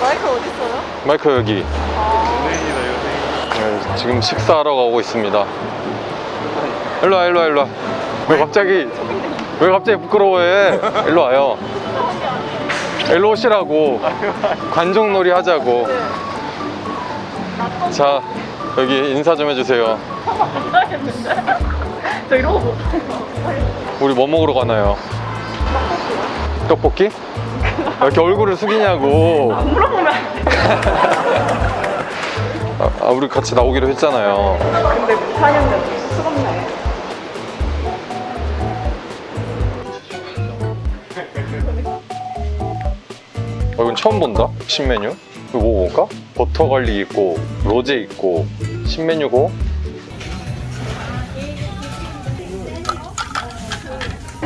마이크 어디 있어요? 마이크 여기 네, 지금 식사하러 가고 있습니다 일로와 일로와 일로와 왜 갑자기 왜 갑자기 부끄러워해 일로 와요 일로 오시라고 관종놀이 하자고 자 여기 인사 좀 해주세요 저거 못. 우리 뭐 먹으러 가나요? 떡볶이? 왜 이렇게 얼굴을 숙이냐고 물어보면 안 돼. 아, 아, 우리 같이 나오기로 했잖아요 근데 좀 쑥스럽네. 어, 이건 처음 본다? 신메뉴? 이거 뭐 먹을까? 버터 갈릭 있고 로제 있고 신메뉴고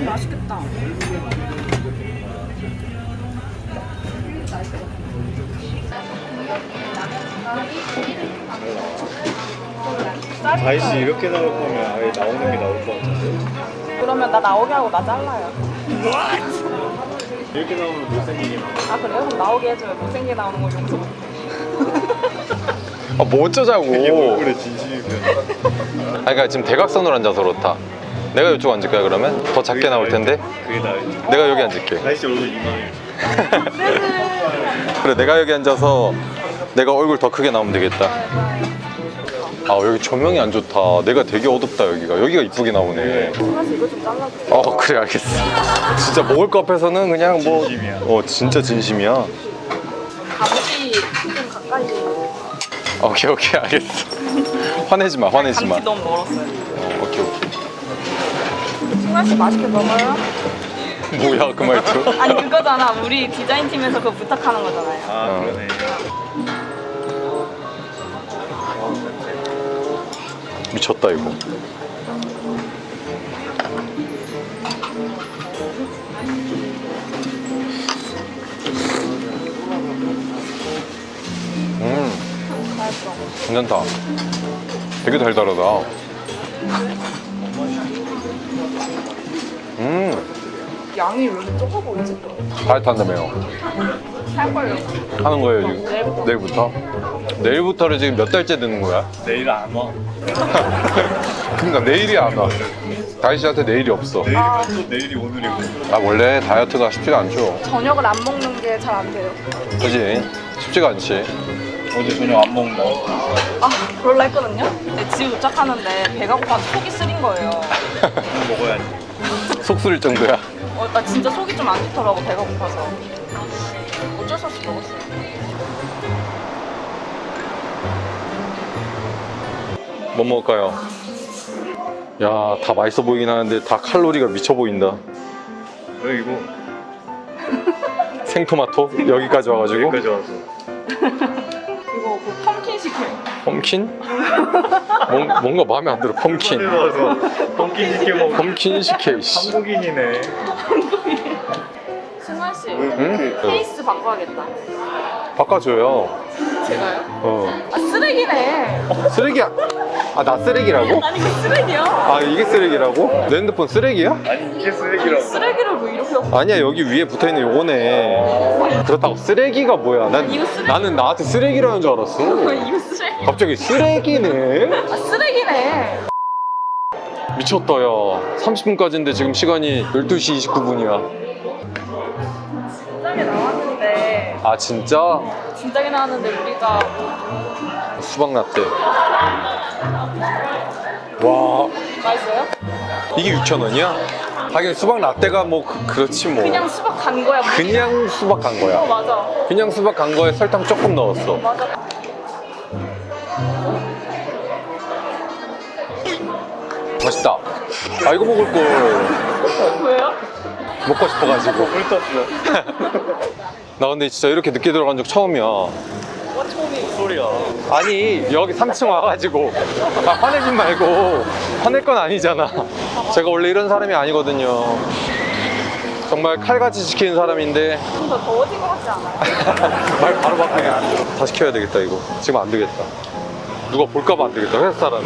맛있겠다. 다이씨 이렇게 나올 거면 아예 나오는 게 나올 것 같은데 그러면 나 나오게 하고 나 잘라요. 이렇게 나오면 못생기긴 하네 아 그래요? 그럼 나오게 해줘요. 못생기게 나오는 거 용서 못해. 아뭐 어쩌자고 이게 얼굴에 진심이면 아니 그러니까 지금 대각선으로 앉아서 그렇다 내가 이쪽 앉을까요 그러면? 더 작게 나올 텐데 그게 나을지 내가 여기 앉을게 다이씨 얼굴 이만해 그래 내가 여기 앉아서 내가 얼굴 더 크게 나오면 되겠다 아 여기 조명이 안 좋다 내가 되게 어둡다 여기가 여기가 이쁘게 나오네. 어 그래 알겠어 진짜 먹을 거 앞에서는 그냥 뭐 진심이야. 어 진짜 진심이야 감시 좀 가까이. 오케이 오케이 알겠어 화내지 마 화내지 마 감시 너무 멀었어요. 어, 오케이 오케이 승환 씨 맛있게 먹어요? 뭐야 그 말투 아니 그거잖아. 우리 디자인 팀에서 그거 부탁하는 거잖아요. 아 어. 그러네 미쳤다 이거 음. 괜찮다 되게 달달하다 음 양이 왜 이렇게 적어 보이지? 다이어트 한다며요. 하는 거예요 지금 내일부터. 내일부터? 내일부터를 지금 몇 달째 듣는 거야? 내일 안 와 그러니까 내일이 안 와 다희 씨한테 내일이 없어 내일이면 또 내일이 오늘이고 아 원래 다이어트가 쉽지가 않죠 저녁을 안 먹는 게 잘 안 돼요. 그지? 쉽지가 않지 어제 저녁 안 먹는다 아, 그럴라 했거든요? 근데 집에 도착하는데 배가 고파서 속이 쓰린 거예요. 오늘 먹어야지 속 쓰릴 정도야 어, 나 진짜 속이 좀 안 좋더라고, 배가 고파서. 어쩔 수 없이 먹었어요. 뭐 먹을까요? 야 다 맛있어 보이긴 하는데 다 칼로리가 미쳐 보인다 왜 이거 생토마토 여기까지 와가지고 여기까지 와서 이거 그 펌킨 시켜요. 펌킨? 뭔, 뭔가 마음에 안 들어 펌킨 와서 펌킨 시켜 먹어 펌킨 식혜 씨. 한국인이네 승환 씨, 응? 케이스 바꿔야겠다. 바꿔줘요 제가요? 어 아, 쓰레기네. 쓰레기야 아 나 쓰레기라고? 아니, 그 쓰레기야. 아 이게 쓰레기라고? 내 핸드폰 쓰레기야? 아니 이게 쓰레기라고 쓰레기를 왜 이렇게 아니야 여기 위에 붙어있는 요거네 그렇다고 쓰레기가 뭐야 난, 이거 쓰레기. 나는 나한테 쓰레기라는 줄 알았어 이거 쓰레기. 갑자기 쓰레기네? 아, 쓰레기네. 미쳤다 야 30분까지인데 지금 시간이 12시 29분이야 진작에 나왔는데, 아 진짜? 진작에 나왔는데 우리가 수박 라떼 와 맛있어요? 이게 6,000원이야? 하긴 수박 라떼가 뭐 그, 렇지뭐 그냥 수박 간 거야. 뭐. 그냥 수박 간 어, 거야 맞아. 그냥 수박 간 거에 설탕 조금 넣었어 맞아. 맛있다 아 이거 먹을 걸 왜요? 먹고 싶어가지고 물 떴어 나 근데 진짜 이렇게 늦게 들어간 적 처음이야. 와, 처음이에요. 소리야? 아니 여기 3층 와가지고. 아, 화내지 말고 화낼 건 아니잖아. 제가 원래 이런 사람이 아니거든요. 정말 칼같이 지키는 사람인데. 좀 더 더워진 것 같지 않아요? 말 바로 바꾸네. 다 시켜야 되겠다 이거. 지금 안 되겠다. 누가 볼까봐 안 되겠다 회사 사람은